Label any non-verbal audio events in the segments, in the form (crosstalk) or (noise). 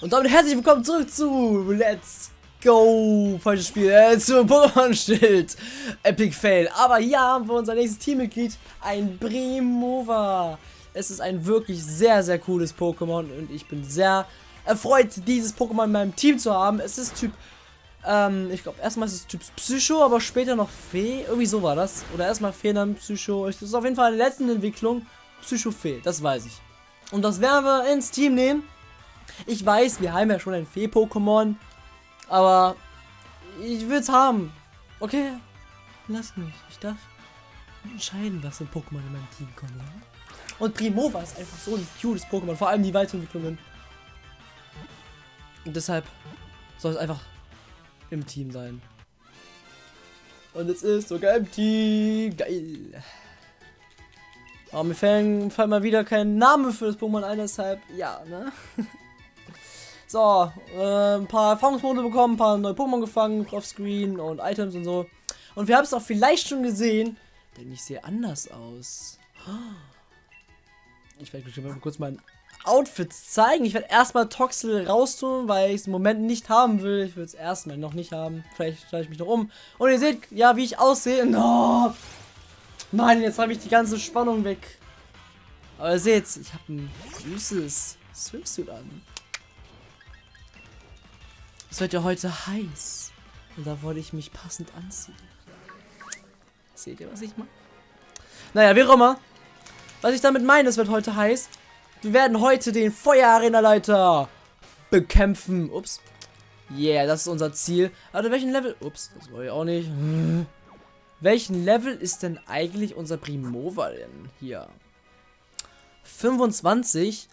Und damit herzlich willkommen zurück zu Let's Go. Falsches Spiel. Äh, zu Pokémon Schild. Epic Fail. Aber hier haben wir unser nächstes Teammitglied. Ein Brimova. Es ist ein wirklich sehr, sehr cooles Pokémon. Und ich bin sehr erfreut, dieses Pokémon in meinem Team zu haben. Es ist Typ. Ähm, ich glaube, erstmal ist es Typ Psycho, aber später noch Fee. Irgendwie so war das. Oder erstmal Fee, dann Psycho. Es ist auf jeden Fall in der letzten Entwicklung Psycho-Fee. Das weiß ich. Und das werden wir ins Team nehmen. Ich weiß, wir haben ja schon ein Fee-Pokémon. Aber ich will es haben. Okay? Lass mich. Ich darf entscheiden, was für ein Pokémon in meinem Team kommt. Und Primova ist einfach so ein cutes Pokémon. Vor allem die Weiterentwicklungen. Und deshalb soll es einfach im Team sein. Und es ist sogar im Team. Geil. Aber mir fallen mal wieder kein Name für das Pokémon ein, deshalb, ja, ne? (laughs) so, äh, ein paar Erfahrungspunkte bekommen, ein paar neue Pokémon gefangen, offscreen und Items und so. Und wir haben es auch vielleicht schon gesehen, denn ich sehe anders aus. Ich werde mal kurz mein Outfit zeigen. Ich werde erstmal Toxel raustun, weil ich es im Moment nicht haben will. Ich will es erstmal noch nicht haben. Vielleicht stelle ich mich noch um. Und ihr seht, ja, wie ich aussehe. No! Mann, jetzt habe ich die ganze Spannung weg. Aber ihr seht, ich habe ein süßes Swimsuit an. Es wird ja heute heiß. Und da wollte ich mich passend anziehen. Seht ihr, was ich meine? Naja, wie auch immer. Was ich damit meine, es wird heute heiß. Wir werden heute den Feuerarena-Leiter bekämpfen. Ups. Yeah, das ist unser Ziel. Also welchen Level... Ups, das wollte ich auch nicht. (laughs) Welchen Level ist denn eigentlich unser Primova denn hier? 25?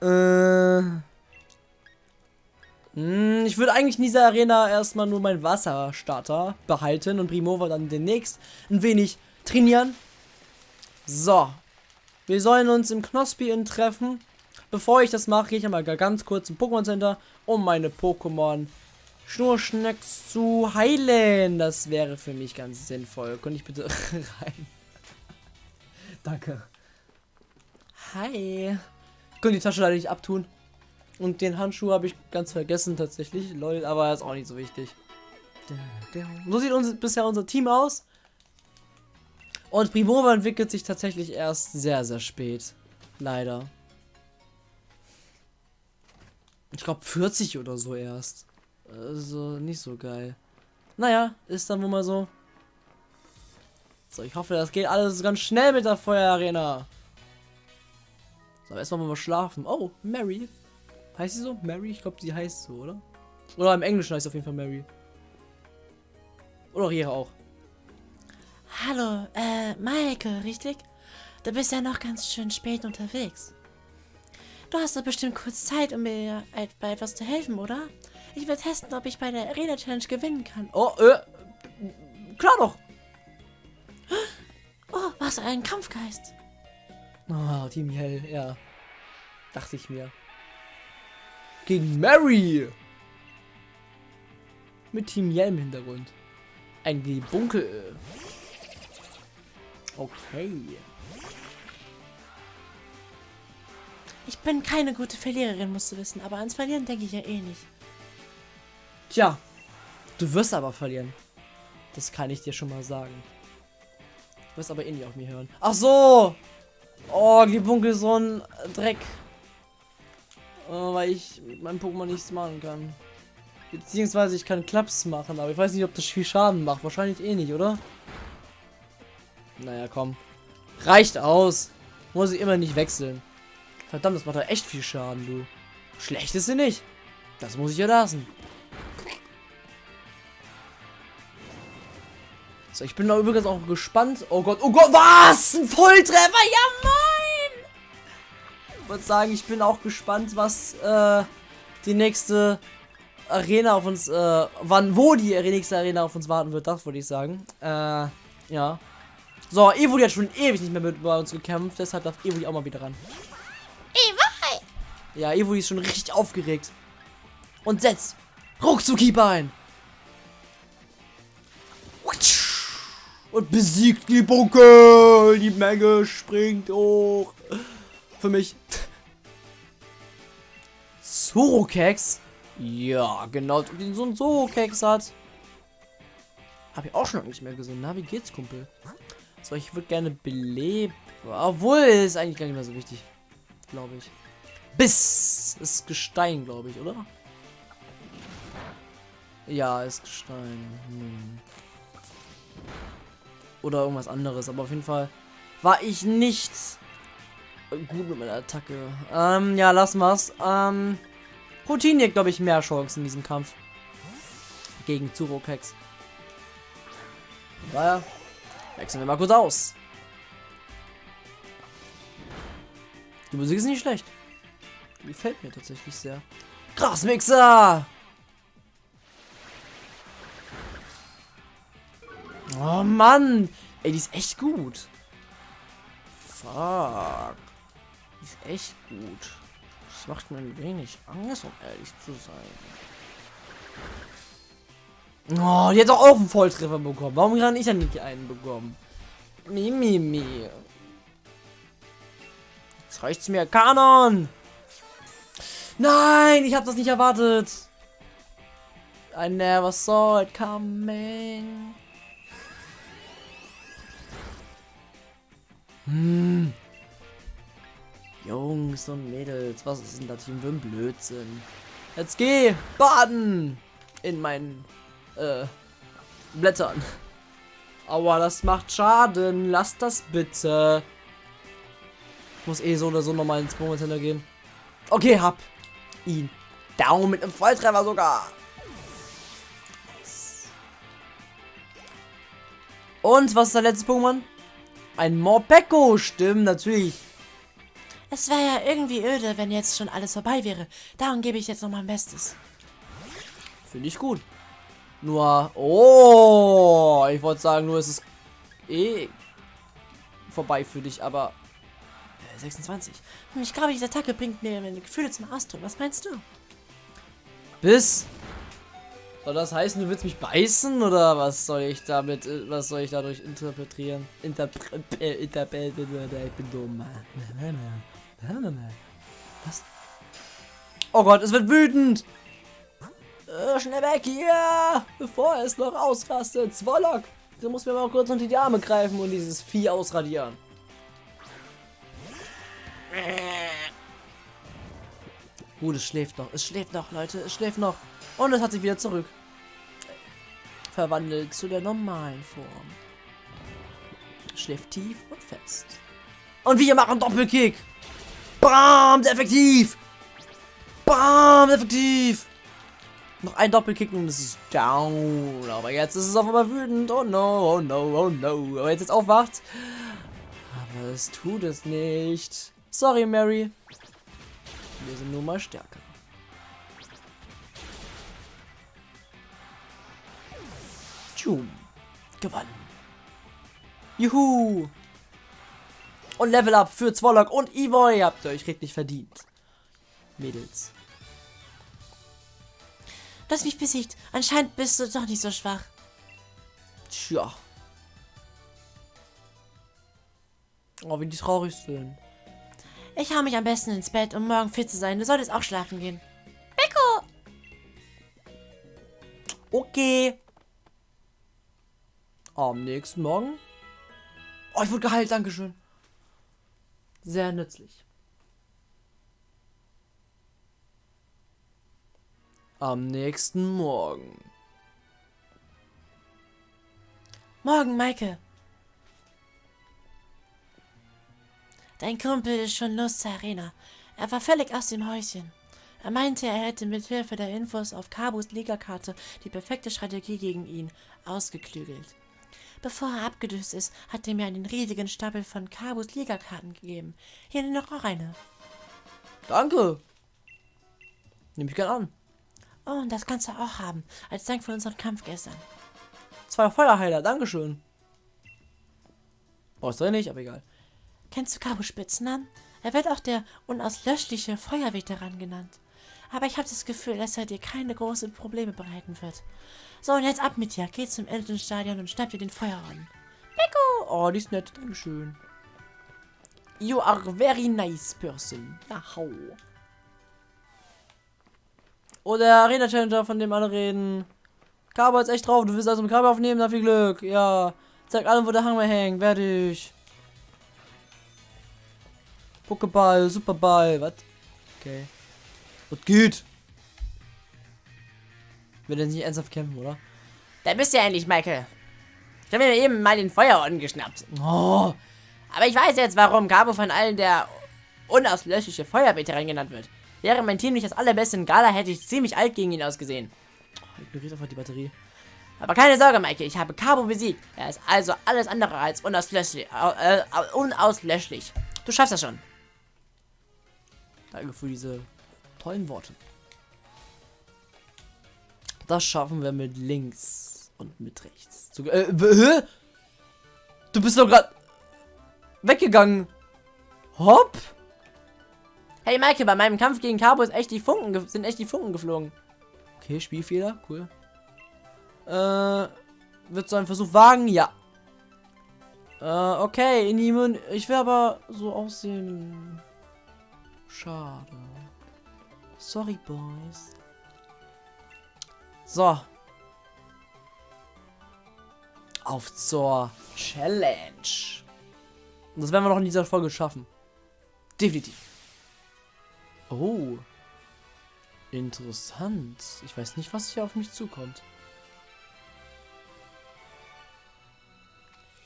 Äh... Hm, ich würde eigentlich in dieser Arena erstmal nur meinen Wasserstarter behalten und Primova dann demnächst ein wenig trainieren. So. Wir sollen uns im Knospi treffen. Bevor ich das mache, gehe ich einmal ganz kurz im Pokémon Center, um meine Pokémon Schnurschnacks zu heilen. Das wäre für mich ganz sinnvoll. Könnte ich bitte (laughs) rein? Danke. Hi. Ich könnte die Tasche leider nicht abtun. Und den Handschuh habe ich ganz vergessen tatsächlich. Lol, aber ist auch nicht so wichtig. So sieht uns bisher unser Team aus. Und Primova entwickelt sich tatsächlich erst sehr, sehr spät. Leider. Ich glaube 40 oder so erst. Also nicht so geil. Naja, ist dann wohl mal so. So, ich hoffe, das geht alles ganz schnell mit der Feuerarena. So, erstmal mal schlafen. Oh, Mary. Heißt sie so? Mary? Ich glaube, sie heißt so, oder? Oder im Englischen heißt sie auf jeden Fall Mary. Oder ihre auch. Hallo, äh, Maike, richtig? Du bist ja noch ganz schön spät unterwegs. Du hast doch bestimmt kurz Zeit, um mir bei etwas zu helfen, oder? Ich will testen, ob ich bei der Arena Challenge gewinnen kann. Oh, äh, klar doch. Oh, was ein Kampfgeist. Oh, Team Hell, ja. Dachte ich mir. Gegen Mary. Mit Team Yell im Hintergrund. Ein Gebunkel. Okay. Ich bin keine gute Verliererin, musst du wissen, aber ans Verlieren denke ich ja eh nicht. Tja, du wirst aber verlieren. Das kann ich dir schon mal sagen. Du wirst aber eh nicht auf mir hören. Ach so! Oh, Gebunkel so ein Dreck. Oh, weil ich mit meinem Pokémon nichts machen kann. Beziehungsweise ich kann Klaps machen, aber ich weiß nicht, ob das viel Schaden macht. Wahrscheinlich eh nicht, oder? Naja, komm. Reicht aus. Muss ich immer nicht wechseln. Verdammt, das macht doch echt viel Schaden, du. Schlecht ist sie nicht. Das muss ich ja lassen. So, ich bin da übrigens auch gespannt. Oh Gott, oh Gott, was? Ein Volltreffer? Ja, moin! Ich würde sagen, ich bin auch gespannt, was äh, die nächste Arena auf uns, äh, wann, wo die nächste Arena auf uns warten wird, das wollte ich sagen. Äh, ja. So, Evo, die hat schon ewig nicht mehr mit bei uns gekämpft, deshalb darf Evo auch mal wieder ran. Evo! Ja, Evo ist schon richtig aufgeregt. Und setzt Ruckzuckeeper ein. Und besiegt die Bunkel. Die Menge springt hoch. Für mich. Zoro-Keks? Ja, genau, wie so ein Zoro-Keks hat. Habe ich auch schon nicht mehr gesehen. Na, wie geht's, Kumpel? So, ich würde gerne beleben. Obwohl, ist eigentlich gar nicht mehr so wichtig. Glaube ich. Biss ist Gestein, glaube ich, oder? Ja, ist Gestein. Hm. Oder irgendwas anderes. Aber auf jeden Fall war ich nicht gut mit meiner Attacke. Ähm, ja, lassen wir's. Ähm, Routine, glaube ich, mehr Chancen in diesem Kampf. Gegen Zuro-Kex. Daher wechseln wir mal kurz aus. Die Musik ist nicht schlecht. Die gefällt mir tatsächlich sehr. Grasmixer! Oh Mann! Ey, die ist echt gut. Fuck. Ist echt gut. Das macht mir ein wenig Angst, um ehrlich zu sein. Oh, doch auch einen Volltreffer bekommen. Warum kann ich dann nicht einen bekommen? Mimi. Mi, mi. Jetzt reicht's mir. Kanon! Nein, ich habe das nicht erwartet. I never saw it coming. Hm. Jungs und Mädels, was ist denn das hier für ein Blödsinn? Jetzt geh baden in meinen äh, Blättern. Aua, das macht Schaden. Lass das bitte. Ich muss eh so oder so nochmal ins Moment gehen. Okay, hab ihn. Down mit einem Volltreffer sogar. Und was ist der letzte Pokémon? Ein Morpeko, stimmt, natürlich. Es wäre ja irgendwie öde, wenn jetzt schon alles vorbei wäre. Darum gebe ich jetzt noch mein Bestes. Finde ich gut. Nur, oh, ich wollte sagen, nur ist es eh vorbei für dich, aber 26. Hm, ich glaube, diese Attacke bringt mir meine Gefühle zum Ausdruck. Was meinst du? Bis. Soll das heißen, du willst mich beißen oder was soll ich damit, äh, was soll ich dadurch interpretieren? Interpre äh, interpretieren, ich bin dumm. (laughs) Was? Oh Gott, es wird wütend! Äh, schnell weg hier! Bevor es noch ausrastet. Zwollock! Du musst mir mal kurz unter die Arme greifen und dieses Vieh ausradieren. Gut, es schläft noch. Es schläft noch, Leute. Es schläft noch. Und es hat sich wieder zurück. Verwandelt zu der normalen Form. Schläft tief und fest. Und wir machen Doppelkick. Bam, effektiv. Bam, effektiv. Noch ein Doppelkick und es ist down. Aber jetzt ist es auf einmal wütend. Oh no, oh no, oh no. Aber jetzt ist aufwacht. Aber es tut es nicht. Sorry, Mary. Wir sind nur mal stärker. Tschum. Gewonnen. Juhu. Und Level Up für Zwollock und Evoy. Habt ihr euch richtig verdient. Mädels. Du hast mich besiegt. Anscheinend bist du doch nicht so schwach. Tja. Oh, wie die traurig sind. Ich hau mich am besten ins Bett, um morgen fit zu sein. Du solltest auch schlafen gehen. Beko! Okay. Am nächsten Morgen. Oh, ich wurde geheilt, Dankeschön. Sehr nützlich. Am nächsten Morgen. Morgen, Maike. Dein Kumpel ist schon los zur Arena. Er war völlig aus dem Häuschen. Er meinte, er hätte mit Hilfe der Infos auf Kabus Ligakarte die perfekte Strategie gegen ihn ausgeklügelt. Bevor er abgedüst ist, hat er mir einen riesigen Stapel von Kabus Ligakarten gegeben. Hier noch auch eine. Danke. Nehme ich gern an. Oh, und das kannst du auch haben, als Dank für unseren Kampf gestern. Zwei Feuerheiler, Dankeschön. Brauchst du nicht, aber egal. Kennst du Cabo Spitznamen? Er wird auch der unauslöschliche Feuerveteran genannt. Aber ich habe das Gefühl, dass er dir keine großen Probleme bereiten wird. So, und jetzt ab mit dir. Geh zum Elternstadion und schnapp dir den Feuerorden. Beko! Oh, die ist nett. Dankeschön. You are very nice person. Na, hau. Oh, der Arena Challenger, von dem alle reden. Cabo ist echt drauf. Du willst also mit Cabo aufnehmen, na viel Glück. Ja. Zeig allen, wo der Hammer hängt. Werde ich. Pokéball, Superball, was? Okay. Was geht? Will er nicht ernsthaft kämpfen, oder? Da bist du ja endlich, Michael. Ich habe mir eben mal den Feuerorden geschnappt. Oh, Aber ich weiß jetzt, warum Cabo von allen der unauslöschliche Feuerveteran genannt wird. Wäre mein Team nicht das allerbeste in Gala, hätte ich ziemlich alt gegen ihn ausgesehen. ignoriert einfach die Batterie. Aber keine Sorge, Michael, ich habe Cabo besiegt. Er ist also alles andere als unauslöschlich. Äh, äh, unauslöschlich. Du schaffst das schon. Danke für diese tollen Worte. Das schaffen wir mit links und mit rechts. Zu, äh? Du bist doch gerade weggegangen. Hopp. Hey Michael, bei meinem Kampf gegen Cabo echt die Funken ge- sind echt die Funken geflogen. Okay, Spielfehler, cool. Äh, wird so ein Versuch wagen? Ja. Äh, okay, Inimun, ich will aber so aussehen. Schade. Sorry, Boys. So. Auf zur Challenge. Und das werden wir noch in dieser Folge schaffen. Definitiv. Oh. Interessant. Ich weiß nicht, was hier auf mich zukommt.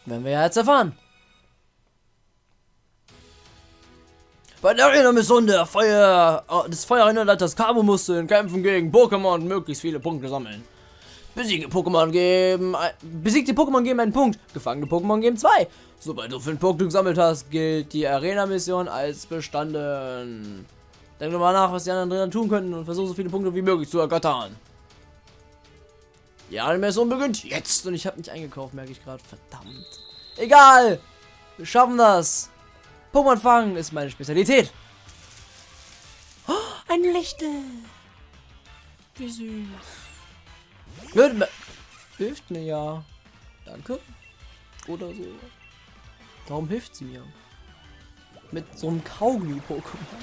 Werden wir ja jetzt erfahren. Bei der Arena-Mission der Feuer, äh, des Feuerrennleiters Cabo musste in Kämpfen gegen Pokémon möglichst viele Punkte sammeln. Besiegte Pokémon geben, besiegte Pokémon geben einen Punkt, gefangene Pokémon geben zwei. Sobald du fünf Punkte gesammelt hast, gilt die Arena-Mission als bestanden. Denk mal nach, was die anderen Trainer tun könnten und versuche so viele Punkte wie möglich zu ergattern. Die Animation beginnt jetzt und ich habe nicht eingekauft, merke ich gerade. Verdammt. Egal. Wir schaffen das. Pokémon fangen ist meine Spezialität. Oh, ein Lichtel. Wie süß. Hilft mir, hilft mir ja. Danke. Oder so. Warum hilft sie mir? Mit so einem Kaugummi-Pokémon.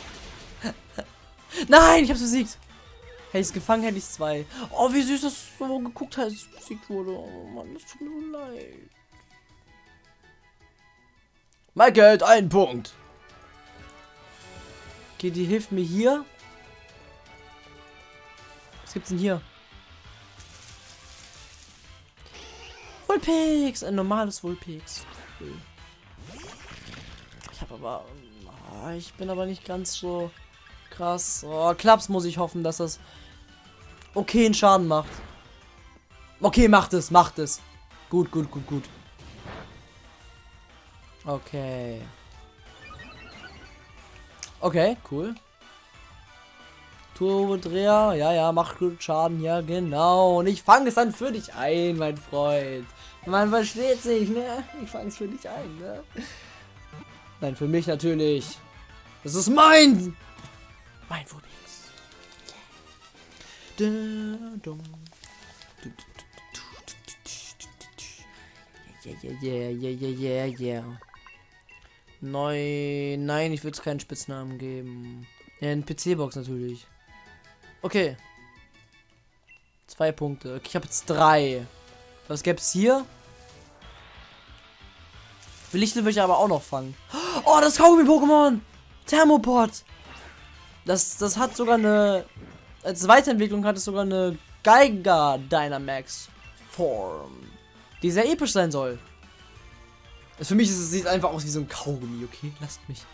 (laughs) Nein, ich hab's besiegt. Hätte ich's gefangen, hätte ich's zwei. Oh, wie süß das so geguckt hat, besiegt wurde. Oh Mann, das tut mir so leid. Michael hat einen Punkt. Okay, die hilft mir hier. Was gibt's denn hier? Vulpix, ein normales Vulpix. Ich habe aber, ah, ich bin aber nicht ganz so krass. Oh, Klaps muss ich hoffen, dass das okay einen Schaden macht. Okay, macht es, macht es. Gut, gut, gut, gut. Okay. Okay, cool. Turbodreher, ja, ja, macht gut Schaden, ja, genau. Und ich fange es dann für dich ein, mein Freund. Man versteht sich, ne? Ich fange es für dich ein, ne? Nein, für mich natürlich. Das ist mein! Mein Phobix. Yeah, yeah, yeah, yeah, yeah, yeah, Neu. Nein, ich würde es keinen Spitznamen geben. Ja, ein PC-Box natürlich. Okay. Zwei Punkte. Okay, ich habe jetzt drei. Was gäbe es hier? Lichtel will ich aber auch noch fangen. Oh, das Kaugummi-Pokémon! Thermopod! Das, das hat sogar eine. Als Weiterentwicklung hat es sogar eine Geiger Dynamax Form. Die sehr episch sein soll. Also für mich ist es sieht einfach aus wie so ein Kaugummi, okay? Lasst mich.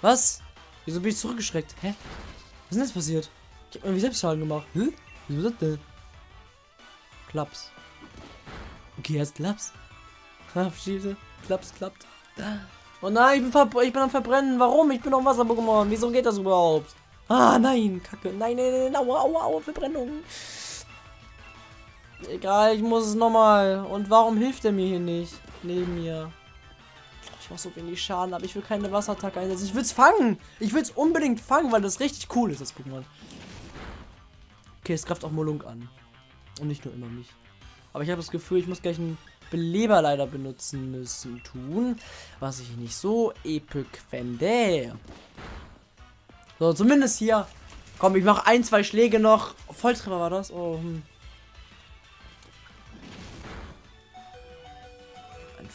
Was? Wieso bin ich zurückgeschreckt? Hä? Was ist denn jetzt passiert? Ich hab irgendwie Selbstschaden gemacht. Hä? Wieso das denn? Klaps. Okay, er ist Klaps. (laughs) Ha, Schieße. Klaps, klappt. Oh nein, ich bin, ich bin am Verbrennen. Warum? Ich bin ein Wasser-Pokémon. Wieso geht das überhaupt? Ah, nein. Kacke. Nein, nein, nein. Aua, aua, aua. Verbrennung. Egal, ich muss es nochmal. Und warum hilft er mir hier nicht? Neben mir. Ich mach so wenig Schaden, aber ich will keine Wasserattacke einsetzen. Ich will's fangen. Ich will's unbedingt fangen, weil das richtig cool ist, das Pokémon. Okay, es greift auch Molunk an. Und nicht nur immer mich. Aber ich habe das Gefühl, ich muss gleich einen Beleber leider benutzen müssen tun. Was ich nicht so epic fände. So, zumindest hier Komm, ich mache ein, zwei Schläge noch. Volltreffer war das? Oh, hm.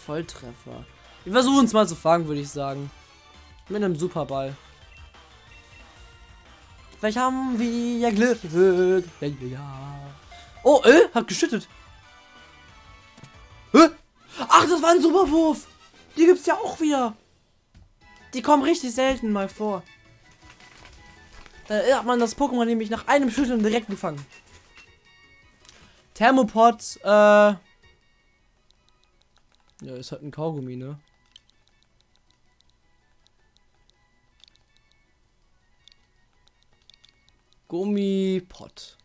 Volltreffer. Wir versuchen es mal zu fangen, würde ich sagen. Mit einem Superball. Vielleicht haben wir ja Glück. Oh, äh, hat geschüttet. Hä? Ach, das war ein Superwurf. Die gibt's ja auch wieder. Die kommen richtig selten mal vor. Da hat man das Pokémon nämlich nach einem Schütteln direkt gefangen. Thermopod, äh. Ja, ist halt ein Kaugummi, ne? Gummipot.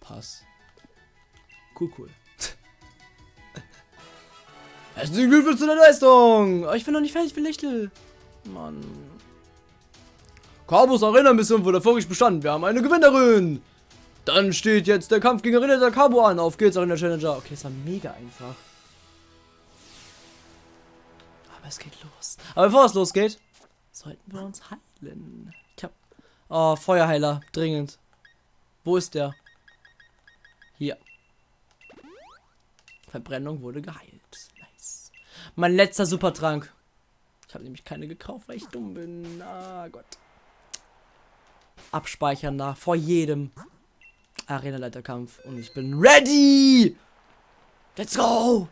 Pass. Cool, cool. (laughs) Herzlichen Glückwunsch zu der Leistung! Oh, ich bin noch nicht fertig Lichtel. Mann. Carbos Arena-Mission wurde erfolgreich bestanden. Wir haben eine Gewinnerin. Dann steht jetzt der Kampf gegen der Cabo an. Auf geht's, Arena Challenger. Okay, es war mega einfach. Aber es geht los. Aber bevor es losgeht, sollten wir uns heilen. Ich hab... Oh, Feuerheiler. Dringend. Wo ist der? Hier. Verbrennung wurde geheilt. Nice. Mein letzter Supertrank. Ich habe nämlich keine gekauft, weil ich dumm bin. Ah Gott. Abspeichern nach vor jedem Arena-Leiterkampf. Und ich bin ready! Let's go!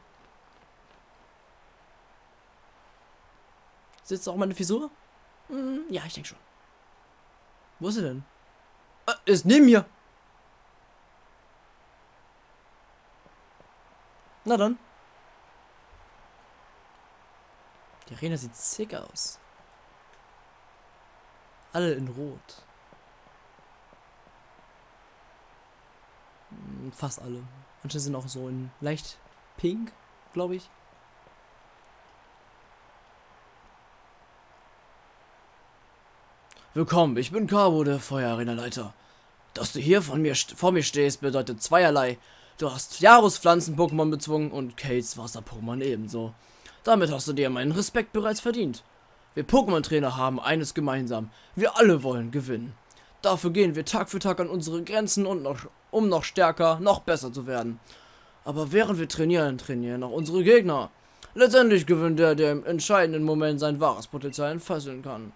Sitzt auch meine Frisur? Hm, ja, ich denke schon. Wo ist sie denn? Äh, ist neben mir. Na dann. Die Arena sieht sick aus. Alle in Rot. Fast alle. Manche sind auch so in leicht pink, glaube ich. Willkommen, ich bin Cabo, der Feuerarena-Leiter. Dass du hier von mir vor mir stehst, bedeutet zweierlei. Du hast Jaros Pflanzen-Pokémon bezwungen und Kates Wasser-Pokémon ebenso. Damit hast du dir meinen Respekt bereits verdient. Wir Pokémon-Trainer haben eines gemeinsam. Wir alle wollen gewinnen. Dafür gehen wir Tag für Tag an unsere Grenzen und noch, um noch stärker, noch besser zu werden. Aber während wir trainieren, trainieren auch unsere Gegner. Letztendlich gewinnt der, der im entscheidenden Moment sein wahres Potenzial entfesseln kann.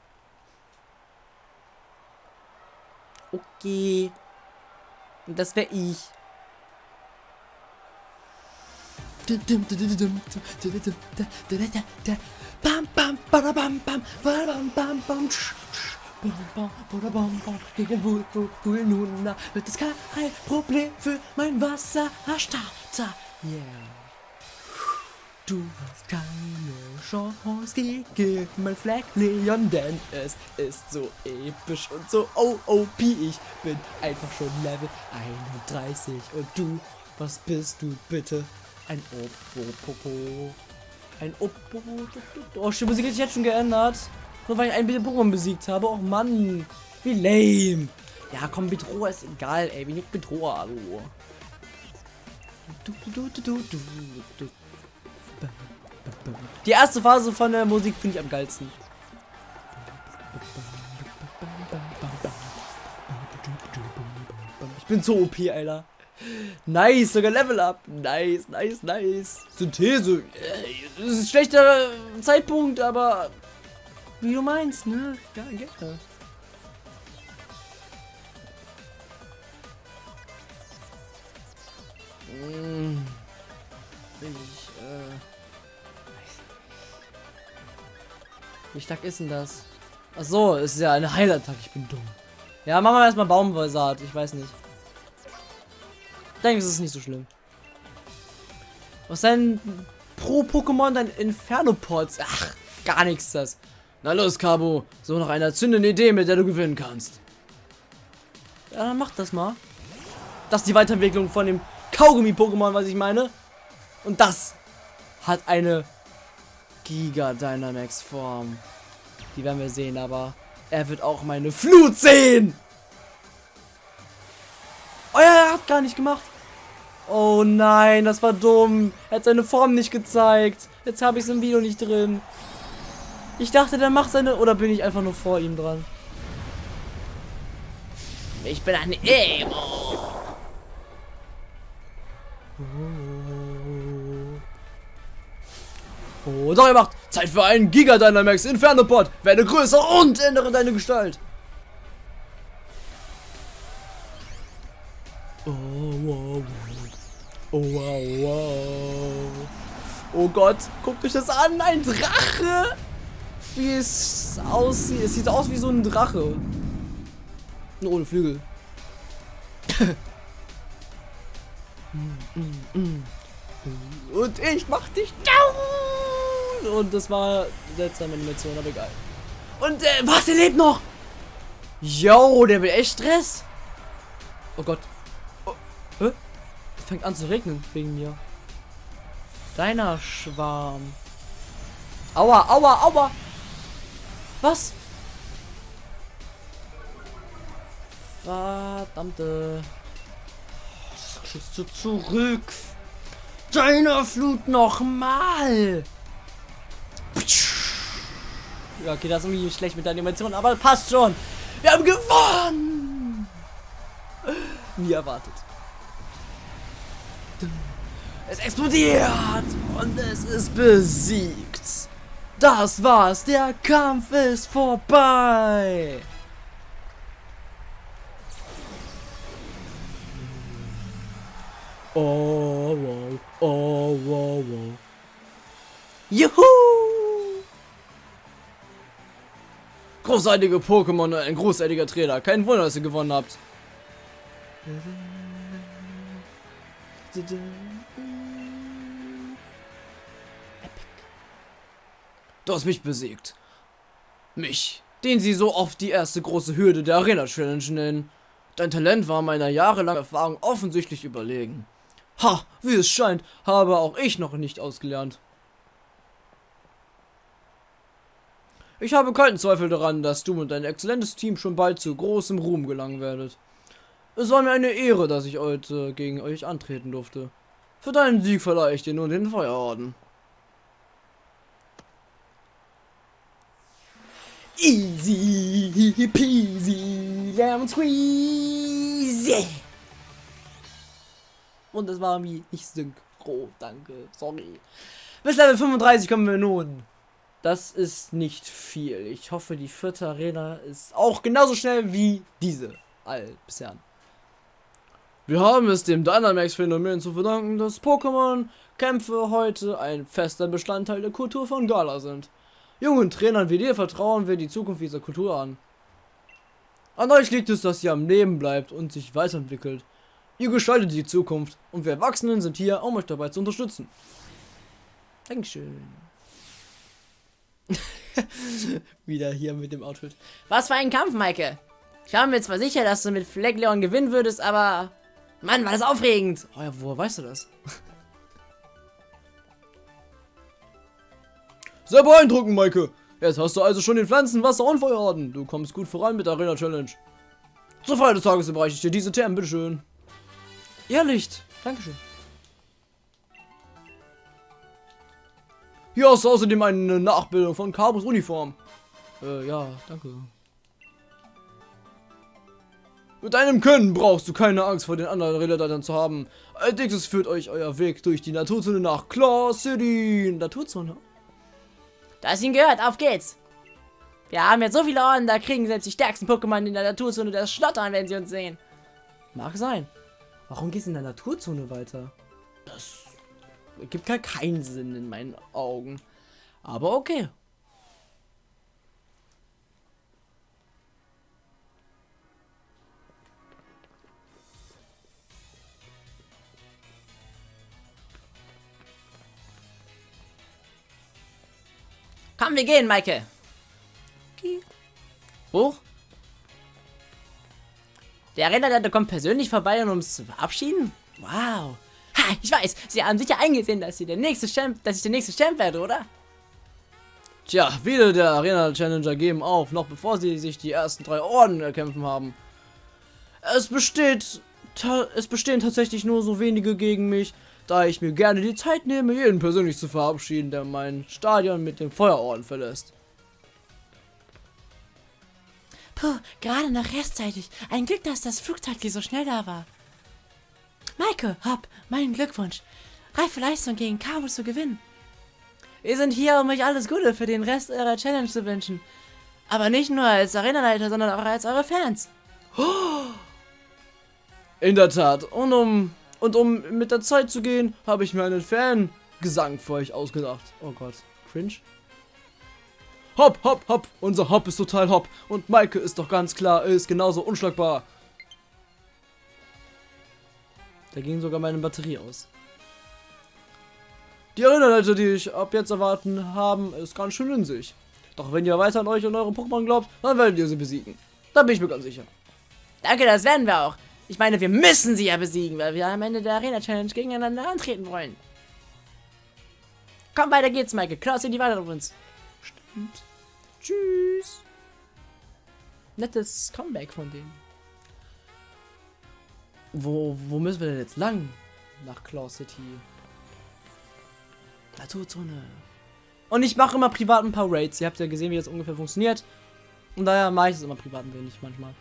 Okay. Und das wäre ich. Bam, bam, bam, bam, bam, bam, bam, bam, gegen Vulnuna wird es kein Problem für mein Wasserstarter. Yeah. Du hast keine Chance gegen mein Fleckleon, denn es ist so episch und so OOP. Ich bin einfach schon Level 31 und du, was bist du bitte? Ein Opopopo. Ein Opo. Oh, die Musik hat sich jetzt schon geändert. Nur weil ich ein bisschen Pokémon besiegt habe. Oh Mann. Wie lame. Ja, komm, Bedroher ist egal, ey. Wie nicht Bedroher, hallo. Die erste Phase von der Musik finde ich am geilsten. Ich bin so OP, Alter. Nice, sogar Level Up. Nice, nice, nice. Synthese. Das ist ein schlechter Zeitpunkt, aber wie du meinst, ne? Ja, gerne. Hm. Ich, äh. Wie stark ist denn das? Ach so, ist ja eine Heilattacke. Ich bin dumm. Ja, machen wir erstmal Baumwollsaat. Ich weiß nicht denke, es ist nicht so schlimm. Was denn pro Pokémon dein Inferno-Pods? Ach, gar nichts das. Na los, Cabo. So noch eine zündende Idee, mit der du gewinnen kannst. Ja, dann mach das mal. Das ist die Weiterentwicklung von dem Kaugummi-Pokémon, was ich meine. Und das hat eine Giga Dynamax Form. Die werden wir sehen, aber er wird auch meine Flut sehen. Oh ja, er hat gar nicht gemacht. Oh nein, das war dumm. Er hat seine Form nicht gezeigt. Jetzt habe ich es im Video nicht drin. Ich dachte, der macht seine... Oder bin ich einfach nur vor ihm dran? Ich bin ein Emo. Oh, doch, ihr macht Zeit für einen Giga Dynamax Inferno Pod. Werde größer und ändere deine Gestalt. Oh, wow, wow. Oh, wow, wow. Oh Gott, guckt euch das an. Ein Drache. Wie es aussieht. Es sieht aus wie so ein Drache. Nur ohne Flügel. Und ich mach dich down! Und das war seltsame Animation, aber egal. Und äh, was, er lebt noch! Yo, der will echt Stress! Oh Gott. Oh, hä? Es fängt an zu regnen wegen mir. Deiner Schwarm. Aua, aua, aua! Was? Verdammte. Schützt du zurück. Deiner Flut nochmal. Ja, okay, das ist irgendwie schlecht mit der Animation, aber passt schon. Wir haben gewonnen. Wie erwartet. Es explodiert und es ist besiegt. Das war's. Der Kampf ist vorbei. Oh, wow. Oh, wow, wow. Juhu! Großartige Pokémon und ein großartiger Trainer. Kein Wunder, dass ihr gewonnen habt. Du hast mich besiegt. Mich, den sie so oft die erste große Hürde der Arena Challenge nennen. Dein Talent war meiner jahrelangen Erfahrung offensichtlich überlegen. Ha, wie es scheint, habe auch ich noch nicht ausgelernt. Ich habe keinen Zweifel daran, dass du und dein exzellentes Team schon bald zu großem Ruhm gelangen werdet. Es war mir eine Ehre, dass ich heute gegen euch antreten durfte. Für deinen Sieg verleihe ich dir nun den Feuerorden. Easy peasy lemon squeezy. Und es war wie nicht synchro, danke, sorry. Bis Level 35 kommen wir nun. Das ist nicht viel. Ich hoffe, die vierte Arena ist auch genauso schnell wie diese all bisher. Wir haben es dem Dynamax-Phänomen zu verdanken, dass Pokémon-Kämpfe heute ein fester Bestandteil der Kultur von Gala sind. Jungen Trainern wie dir vertrauen wir die Zukunft dieser Kultur an. An euch liegt es, dass ihr am Leben bleibt und sich weiterentwickelt. Ihr gestaltet die Zukunft und wir Erwachsenen sind hier, um euch dabei zu unterstützen. Dankeschön. (laughs) Wieder hier mit dem Outfit. Was für ein Kampf, Maike. Ich war mir zwar sicher, dass du mit Fleckleon gewinnen würdest, aber... Mann, war das aufregend. Oh ja, woher weißt du das? Sehr beeindruckend, Maike. Jetzt hast du also schon den Pflanzen, Wasser und Feuerorden. Du kommst gut voran mit der Arena Challenge. Zur Feier des Tages überreiche ich dir diese Termen, bitteschön. Irrlicht. Dankeschön. Hier hast du außerdem eine Nachbildung von Carbos Uniform. Äh, ja, danke. Mit deinem Können brauchst du keine Angst vor den anderen Relatern zu haben. Als nächstes führt euch euer Weg durch die Naturzone nach Claw City. Naturzone? Du hast ihn gehört, auf geht's. Wir haben jetzt so viele Orden, da kriegen selbst die stärksten Pokémon in der Naturzone das Schlottern, wenn sie uns sehen. Mag sein. Warum gehst du in der Naturzone weiter? Das gibt gar keinen Sinn in meinen Augen. Aber okay. Komm, wir gehen, Maike. Okay. Hoch. Der Rennleiter kommt persönlich vorbei, um uns zu verabschieden? Wow. Ha, ich weiß, Sie haben sicher eingesehen, dass, Sie der nächste Champ, dass ich der nächste Champ werde, oder? Tja, viele der Arena Challenger geben auf, noch bevor sie sich die ersten drei Orden erkämpfen haben. Es besteht, es bestehen tatsächlich nur so wenige gegen mich, da ich mir gerne die Zeit nehme, jeden persönlich zu verabschieden, der mein Stadion mit dem Feuerorden verlässt. Puh, gerade noch rechtzeitig. Ein Glück, dass das Flugtaxi so schnell da war. Maike, hopp, mein Glückwunsch. Reife Leistung gegen Cabo zu gewinnen. Wir sind hier, um euch alles Gute für den Rest eurer Challenge zu wünschen. Aber nicht nur als Arenaleiter, sondern auch als eure Fans. In der Tat. Und um, und um mit der Zeit zu gehen, habe ich mir einen Fangesang für euch ausgedacht. Oh Gott. Cringe. Hopp, hopp, hopp. Unser Hopp ist total hopp. Und Maike ist doch ganz klar, ist genauso unschlagbar. Da ging sogar meine Batterie aus. Die Erinnerleiter, die ich ab jetzt erwarten, haben es ganz schön in sich. Doch wenn ihr weiter an euch und eure Pokémon glaubt, dann werdet ihr sie besiegen. Da bin ich mir ganz sicher. Danke, das werden wir auch. Ich meine, wir müssen sie ja besiegen, weil wir am Ende der Arena-Challenge gegeneinander antreten wollen. Komm, weiter geht's, Michael. Klaus, die weiter auf uns. Stimmt. Tschüss. Nettes Comeback von denen. Wo, wo müssen wir denn jetzt lang? Nach Claw City. Naturzone. Und ich mache immer privat ein paar Raids. Ihr habt ja gesehen, wie das ungefähr funktioniert. Und daher mache ich es immer privat ein wenig manchmal.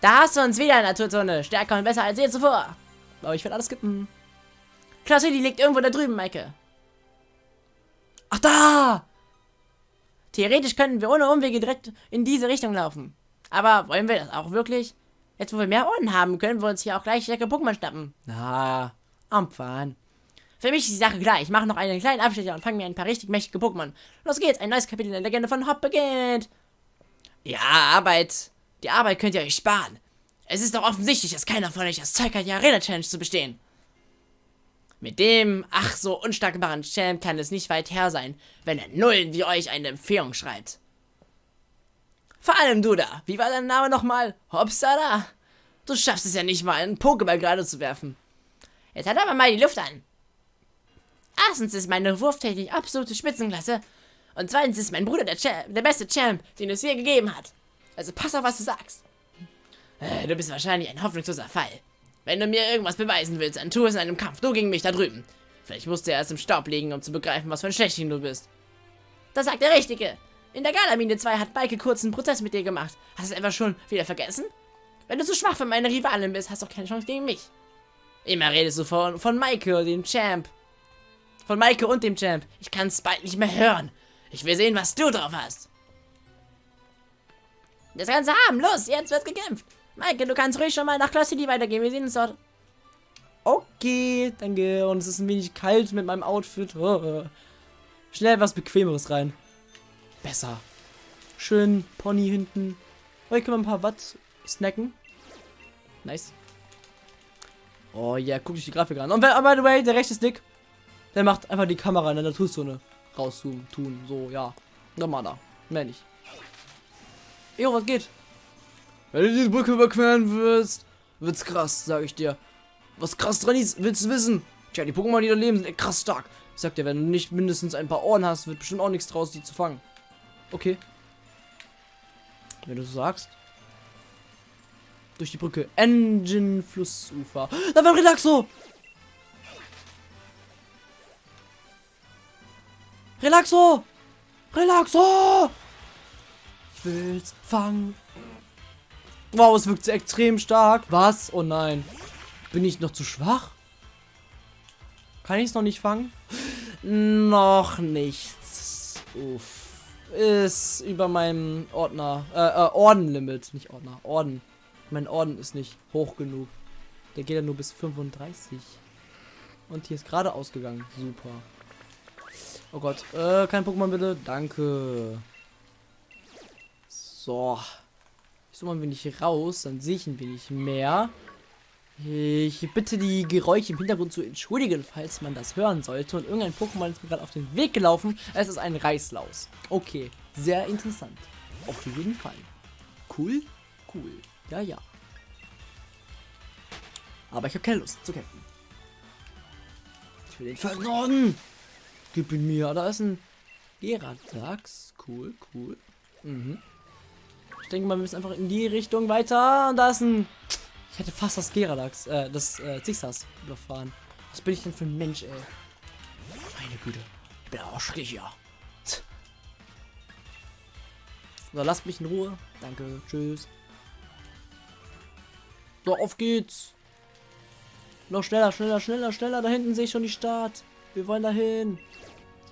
Da hast du uns wieder, Naturzone. Stärker und besser als je zuvor. Aber ich werde alles skippen. Klasse, die liegt irgendwo da drüben, Maike. Ach, da! Theoretisch könnten wir ohne Umwege direkt in diese Richtung laufen. Aber wollen wir das auch wirklich? Jetzt, wo wir mehr Orden haben, können wir uns hier auch gleich stärkere Pokémon schnappen. Na, am Fahren. Für mich ist die Sache klar. Ich mache noch einen kleinen Abstecher und fange mir ein paar richtig mächtige Pokémon. Los geht's, ein neues Kapitel in der Legende von Hop beginnt. Ja, Arbeit. Die Arbeit könnt ihr euch sparen. Es ist doch offensichtlich, dass keiner von euch das Zeug hat, die Arena-Challenge zu bestehen. Mit dem, ach so unstarkbaren Champ kann es nicht weit her sein, wenn er Nullen wie euch eine Empfehlung schreibt. Vor allem du da. Wie war dein Name nochmal? Hopsala? Du schaffst es ja nicht mal, einen Pokéball gerade zu werfen. Jetzt hat aber mal die Luft an. Erstens ist meine Wurftechnik absolute Spitzenklasse. Und zweitens ist mein Bruder der, Champ, der beste Champ, den es je gegeben hat. Also pass auf, was du sagst. Äh, du bist wahrscheinlich ein hoffnungsloser Fall. Wenn du mir irgendwas beweisen willst, dann tu es in einem Kampf, du gegen mich da drüben. Vielleicht musst du erst im Staub liegen, um zu begreifen, was für ein Schlechtchen du bist. Das sagt der Richtige. In der Galamine 2 hat Maike kurz einen Prozess mit dir gemacht. Hast du es einfach schon wieder vergessen? Wenn du zu schwach für meine Rivalin bist, hast du auch keine Chance gegen mich. Immer redest du von, von Maike, dem Champ. Von Maike und dem Champ. Ich kann es bald nicht mehr hören. Ich will sehen, was du drauf hast. Das Ganze haben. Los, jetzt wird gekämpft. Maike, du kannst ruhig schon mal nach Class City weitergehen. Wir sehen uns dort. Okay, danke. Und es ist ein wenig kalt mit meinem Outfit. Oh. Schnell was Bequemeres rein. Besser. Schön Pony hinten. Hier können wir ein paar Watt snacken. Nice. Oh ja, yeah, guck dich die Grafik an. Und by the way, der rechte Stick, der macht einfach die Kamera in der Naturzone rauszoomen, tun, so, ja. Nochmal da. Mehr nicht. Jo, was geht? Wenn du diese Brücke überqueren wirst, wird's krass, sag ich dir. Was krass dran ist, willst du wissen? Tja, die Pokémon, die da leben, sind krass stark. Ich sag dir, wenn du nicht mindestens ein paar Ohren hast, wird bestimmt auch nichts draus, die zu fangen. Okay. Wenn du so sagst. Durch die Brücke. Engine Flussufer. Da war ein Relaxo! Relaxo! Relaxo! Ich will's fangen. Wow, es wirkt extrem stark. Was? Oh nein. Bin ich noch zu schwach? Kann ich es noch nicht fangen? noch nichts. Uff. Ist über meinem Ordner. Äh, äh, Ordenlimit. Nicht Ordner. Orden. Mein Orden ist nicht hoch genug. Der geht ja nur bis 35. Und hier ist gerade ausgegangen. Super. Oh Gott. Äh, kein Pokémon bitte. Danke. So. Ich suche mal ein wenig raus. Dann sehe ich ein wenig mehr. Ich bitte die Geräusche im Hintergrund zu entschuldigen, falls man das hören sollte. Und irgendein Pokémon ist mir gerade auf den Weg gelaufen. Es ist ein Reißlaus. Okay, sehr interessant. Auf jeden Fall. Cool, cool. Ja, ja. Aber ich habe keine Lust zu kämpfen. Ich will den Versorgen. Gib ihn mir. Da ist ein Geradax. Cool, cool. Mhm. Ich denke mal, wir müssen einfach in die Richtung weiter. Und da ist ein... Ich hätte fast das Geradax, äh, das äh, Zixas überfahren. Was bin ich denn für ein Mensch, ey? Meine Güte. Ich bin auch schrecklich, ja. So, lasst mich in Ruhe. Danke. Tschüss. So, auf geht's. Noch schneller, schneller, schneller, schneller. Da hinten sehe ich schon die Stadt. Wir wollen dahin.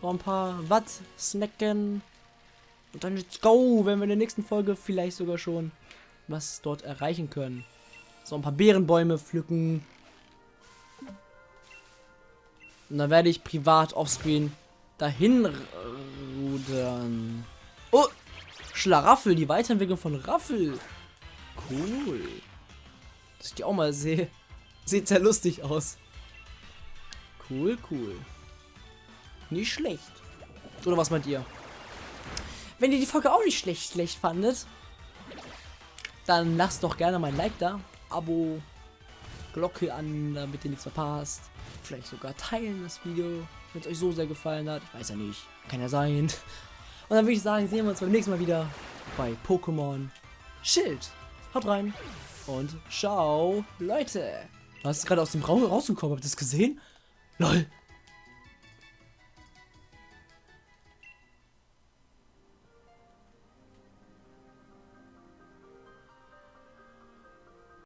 So ein paar Watt snacken. Und dann let's go, wenn wir in der nächsten Folge vielleicht sogar schon was dort erreichen können. So ein paar Beerenbäume pflücken. Und dann werde ich privat offscreen dahin rudern. Oh, Schlaraffel, die Weiterentwicklung von Raffel. Cool. Dass ich die auch mal sehe. Sieht sehr lustig aus. Cool, cool. Nicht schlecht. Oder was meint ihr? Wenn ihr die Folge auch nicht schlecht, schlecht fandet, dann lasst doch gerne mal ein Like da. Abo, Glocke an, damit ihr nichts verpasst. Vielleicht sogar teilen das Video, wenn es euch so sehr gefallen hat. Ich weiß ja nicht. Kann ja sein. Und dann würde ich sagen, sehen wir uns beim nächsten Mal wieder bei Pokémon Schild. Haut rein und ciao, Leute. Was ist gerade aus dem Raum rausgekommen? Habt ihr das gesehen? Lol.